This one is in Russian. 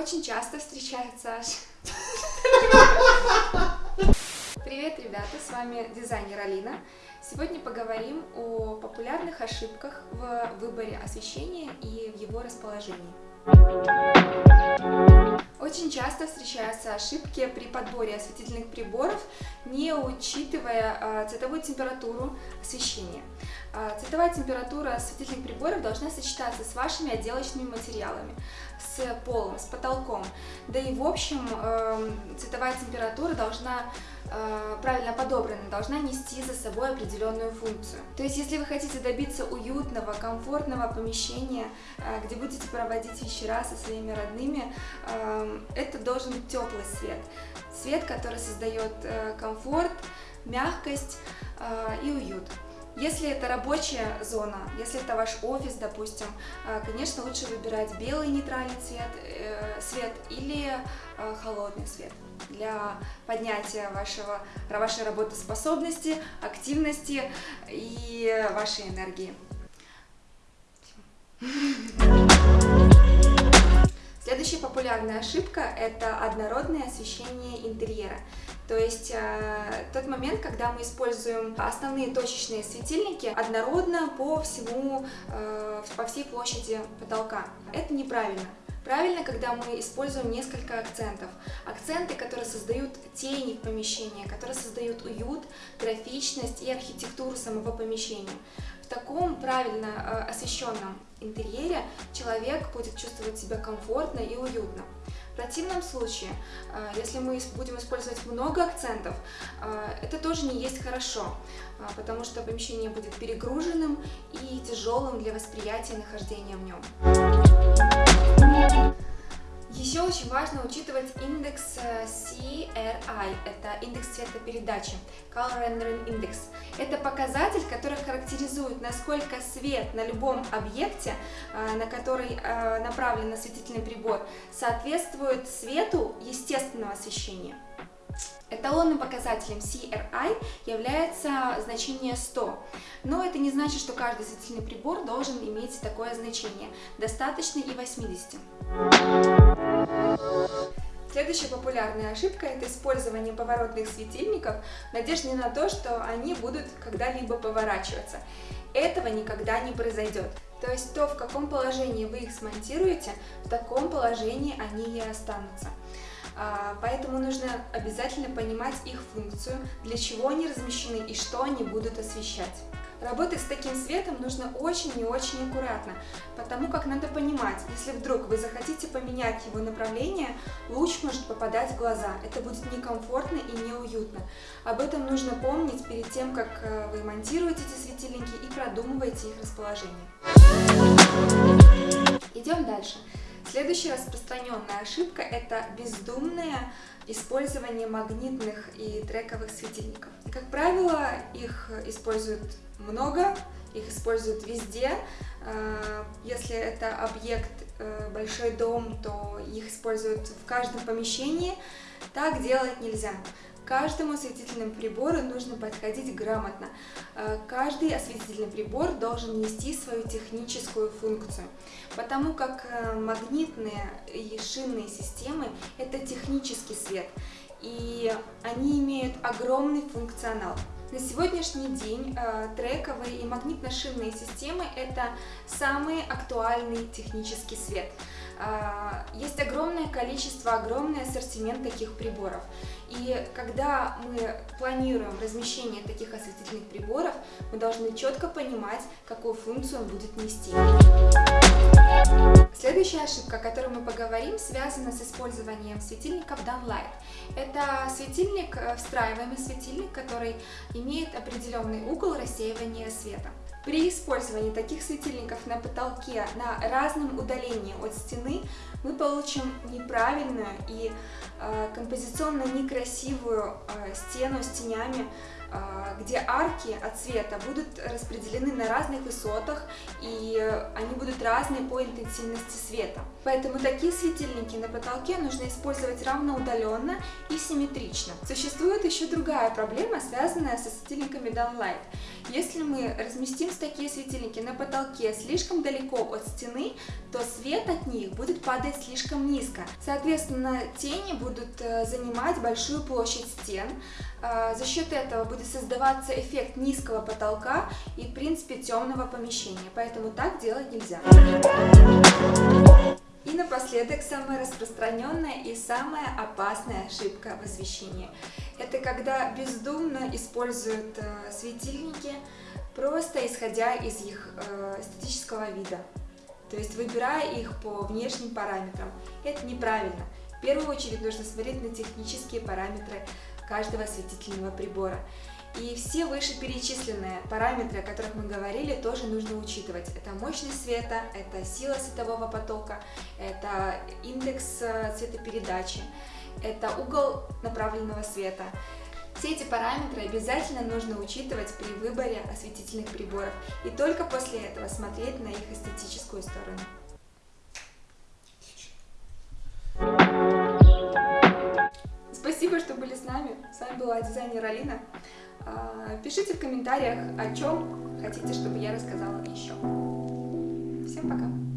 Очень часто встречаются аж... Привет, ребята, с вами дизайнер Алина. Сегодня поговорим о популярных ошибках в выборе освещения и в его расположении. Очень часто встречаются ошибки при подборе осветительных приборов, не учитывая э, цветовую температуру освещения. Э, цветовая температура осветительных приборов должна сочетаться с вашими отделочными материалами, с полом, с потолком. Да и в общем э, цветовая температура должна правильно подобрана, должна нести за собой определенную функцию. То есть, если вы хотите добиться уютного, комфортного помещения, где будете проводить вечера со своими родными, это должен быть теплый свет. Свет, который создает э, комфорт, мягкость э, и уют. Если это рабочая зона, если это ваш офис, допустим, э, конечно, лучше выбирать белый нейтральный цвет, свет или холодный свет для поднятия вашего, вашей работоспособности, активности и вашей энергии. Следующая популярная ошибка – это однородное освещение интерьера. То есть э, тот момент, когда мы используем основные точечные светильники однородно по всему, э, по всей площади потолка. Это неправильно. Правильно, когда мы используем несколько акцентов. Акценты, которые создают тени в помещении, которые создают уют, графичность и архитектуру самого помещения. В таком правильно э, освещенном интерьере человек будет чувствовать себя комфортно и уютно. В противном случае, э, если мы будем использовать много акцентов, э, это тоже не есть хорошо, потому что помещение будет перегруженным и тяжелым для восприятия нахождения в нем. Еще очень важно учитывать индекс э, CRI, это индекс цветопередачи, Color Rendering Index. Это показатель, который характеризует, насколько свет на любом объекте, э, на который э, направлен осветительный прибор, соответствует свету естественного освещения. Эталонным показателем CRI является значение 100, но это не значит, что каждый осветительный прибор должен иметь такое значение, достаточно и 80. Следующая популярная ошибка – это использование поворотных светильников в надежде на то, что они будут когда-либо поворачиваться. Этого никогда не произойдет. То есть то, в каком положении вы их смонтируете, в таком положении они и останутся. А, поэтому нужно обязательно понимать их функцию, для чего они размещены и что они будут освещать. Работать с таким светом нужно очень и очень аккуратно, потому как надо понимать, если вдруг вы захотите поменять его направление, луч может попадать в глаза. Это будет некомфортно и неуютно. Об этом нужно помнить перед тем, как э, вы монтируете эти светильники и продумываете их расположение. Идем дальше. Следующая распространенная ошибка – это бездумное использование магнитных и трековых светильников. Как правило, их используют много, их используют везде. Э, если это объект, э, большой дом, то их используют в каждом помещении. Так делать нельзя каждому осветительному прибору нужно подходить грамотно. Э, каждый осветительный прибор должен нести свою техническую функцию, потому как э, магнитные и шинные системы – это технический свет, и они имеют огромный функционал. На сегодняшний день э, трековые и магнитно-шинные системы – это самый актуальный технический свет. Э, есть огромное количество, огромный ассортимент таких приборов. И когда мы планируем размещение таких осветительных приборов, мы должны четко понимать, какую функцию он будет нести. Следующая ошибка, о которой мы поговорим, связана с использованием светильников Downlight. Это светильник, э, встраиваемый светильник, который имеет определенный угол рассеивания света. При использовании таких светильников на потолке на разном удалении от стены мы получим неправильную и композиционно некрасивую э, стену с тенями, э, где арки от света будут распределены на разных высотах и они будут разные по интенсивности света. Поэтому такие светильники на потолке нужно использовать равноудаленно и симметрично. Существует еще другая проблема, связанная со светильниками Downlight. Если мы разместим такие светильники на потолке слишком далеко от стены, то свет от них будет падает слишком низко. Соответственно, тени будут э, занимать большую площадь стен. Э, за счет этого будет создаваться эффект низкого потолка и, в принципе, темного помещения. Поэтому так делать нельзя. И напоследок, самая распространенная и самая опасная ошибка в освещении. Это когда бездумно используют э, светильники, просто исходя из их эстетического вида. То есть выбирая их по внешним параметрам. Это неправильно. В первую очередь нужно смотреть на технические параметры каждого осветительного прибора. И все вышеперечисленные параметры, о которых мы говорили, тоже нужно учитывать. Это мощность света, это сила светового потока, это индекс э, цветопередачи, это угол направленного света. Все эти параметры обязательно нужно учитывать при выборе осветительных приборов и только после этого смотреть на их эстетическую сторону. Дизайнер Алина. А, пишите в комментариях, о чем хотите, чтобы я рассказала еще. Всем пока!